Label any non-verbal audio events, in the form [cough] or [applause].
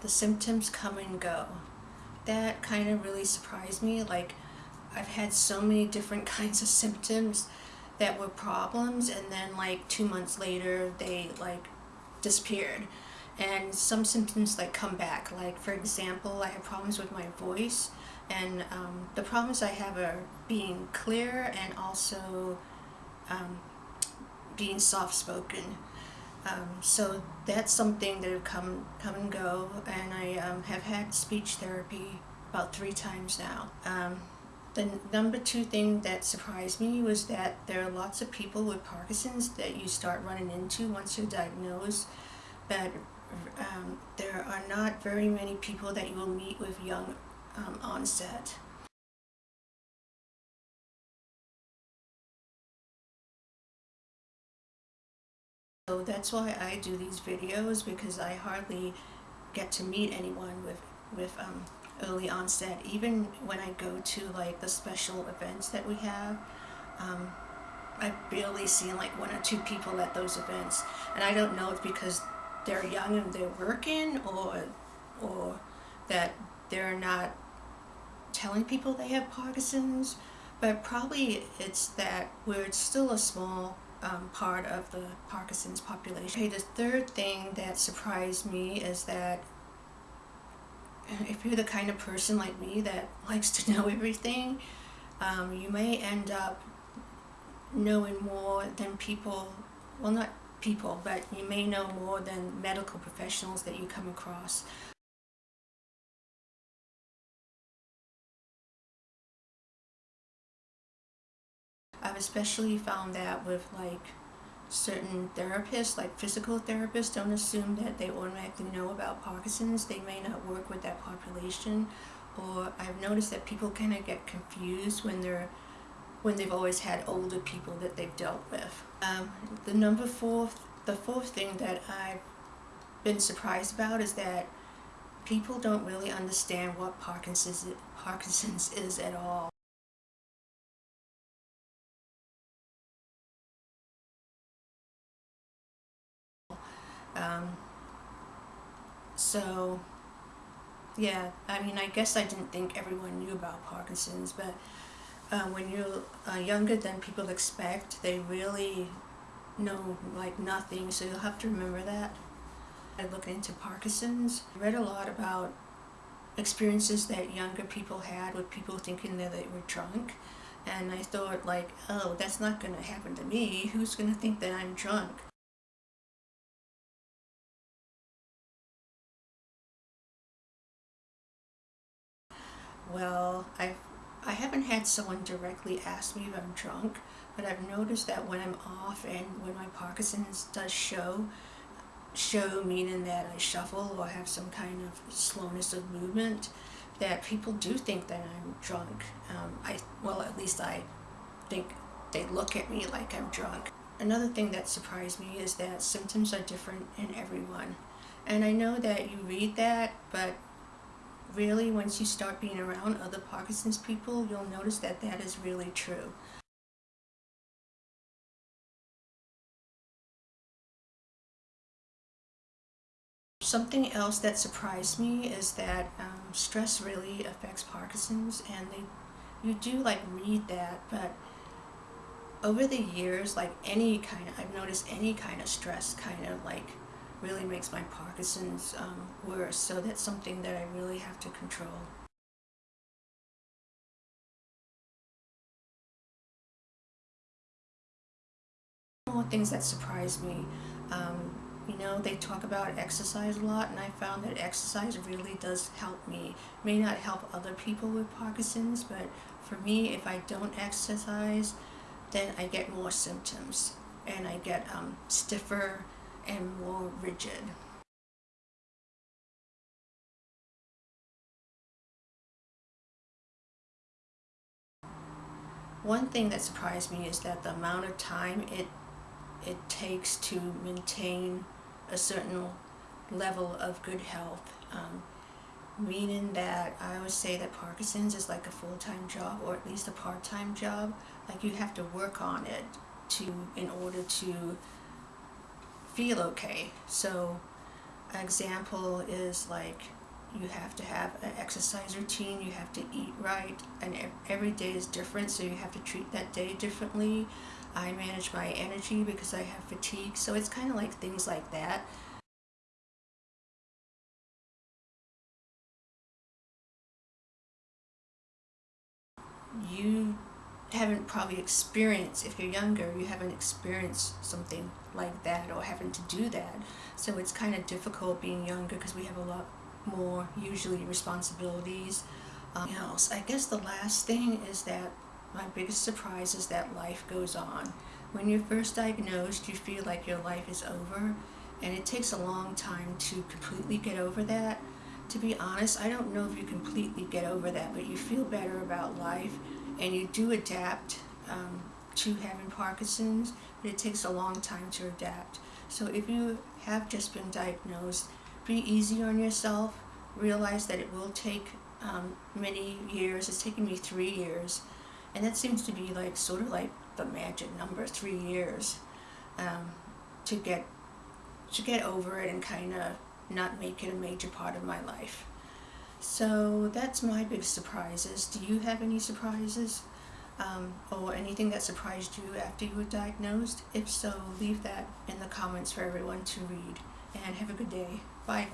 The symptoms come and go. That kind of really surprised me. Like, I've had so many different [laughs] kinds of symptoms that were problems, and then like two months later, they like disappeared. And some symptoms like come back. Like, for example, I have problems with my voice, and um, the problems I have are being clear and also um, being soft spoken. Um, so that's something that come come and go, and I um, have had speech therapy about three times now. Um, the number two thing that surprised me was that there are lots of people with Parkinson's that you start running into once you're diagnosed, but um, there are not very many people that you will meet with young um, onset. So that's why I do these videos because I hardly get to meet anyone with, with um, early onset. Even when I go to like the special events that we have, um, I barely see like one or two people at those events. And I don't know if because they're young and they're working or, or that they're not telling people they have Parkinson's, but probably it's that we're still a small um, part of the Parkinson's population. Okay, the third thing that surprised me is that if you're the kind of person like me that [laughs] likes to know everything, um, you may end up knowing more than people, well not people, but you may know more than medical professionals that you come across. I've especially found that with like certain therapists, like physical therapists, don't assume that they automatically know about Parkinson's. They may not work with that population. Or I've noticed that people kind of get confused when they're when they've always had older people that they've dealt with. Um, the number four, the fourth thing that I've been surprised about is that people don't really understand what Parkinson's, Parkinson's is at all. Um, so, yeah, I mean, I guess I didn't think everyone knew about Parkinson's, but uh, when you're uh, younger than people expect, they really know like nothing, so you'll have to remember that. I looked into Parkinson's, read a lot about experiences that younger people had with people thinking that they were drunk, and I thought like, oh, that's not going to happen to me. Who's going to think that I'm drunk? Well, I've, I haven't had someone directly ask me if I'm drunk, but I've noticed that when I'm off and when my Parkinson's does show, show meaning that I shuffle or have some kind of slowness of movement, that people do think that I'm drunk. Um, I Well, at least I think they look at me like I'm drunk. Another thing that surprised me is that symptoms are different in everyone. And I know that you read that, but really once you start being around other Parkinson's people, you'll notice that that is really true. Something else that surprised me is that um, stress really affects Parkinson's and they you do like read that but over the years like any kind of I've noticed any kind of stress kind of like really makes my Parkinson's um, worse. So that's something that I really have to control. Things that surprise me. Um, you know, they talk about exercise a lot, and I found that exercise really does help me. May not help other people with Parkinson's, but for me, if I don't exercise, then I get more symptoms, and I get um, stiffer, and more rigid. One thing that surprised me is that the amount of time it it takes to maintain a certain level of good health. Um, meaning that I always say that Parkinson's is like a full-time job or at least a part-time job. Like you have to work on it to in order to feel okay. So example is like you have to have an exercise routine, you have to eat right, and every day is different, so you have to treat that day differently. I manage my energy because I have fatigue, so it's kind of like things like that. You haven't probably experienced, if you're younger, you haven't experienced something like that or having to do that. So it's kind of difficult being younger because we have a lot more usually responsibilities. Um, else, I guess the last thing is that my biggest surprise is that life goes on. When you're first diagnosed, you feel like your life is over, and it takes a long time to completely get over that. To be honest, I don't know if you completely get over that, but you feel better about life, and you do adapt um, to having Parkinson's, but it takes a long time to adapt. So if you have just been diagnosed, be easy on yourself. Realize that it will take um, many years. It's taken me three years, and that seems to be like sort of like the magic number, three years, um, to get to get over it and kind of not make it a major part of my life. So that's my big surprises. Do you have any surprises? Um, or anything that surprised you after you were diagnosed? If so, leave that in the comments for everyone to read. And have a good day. Bye.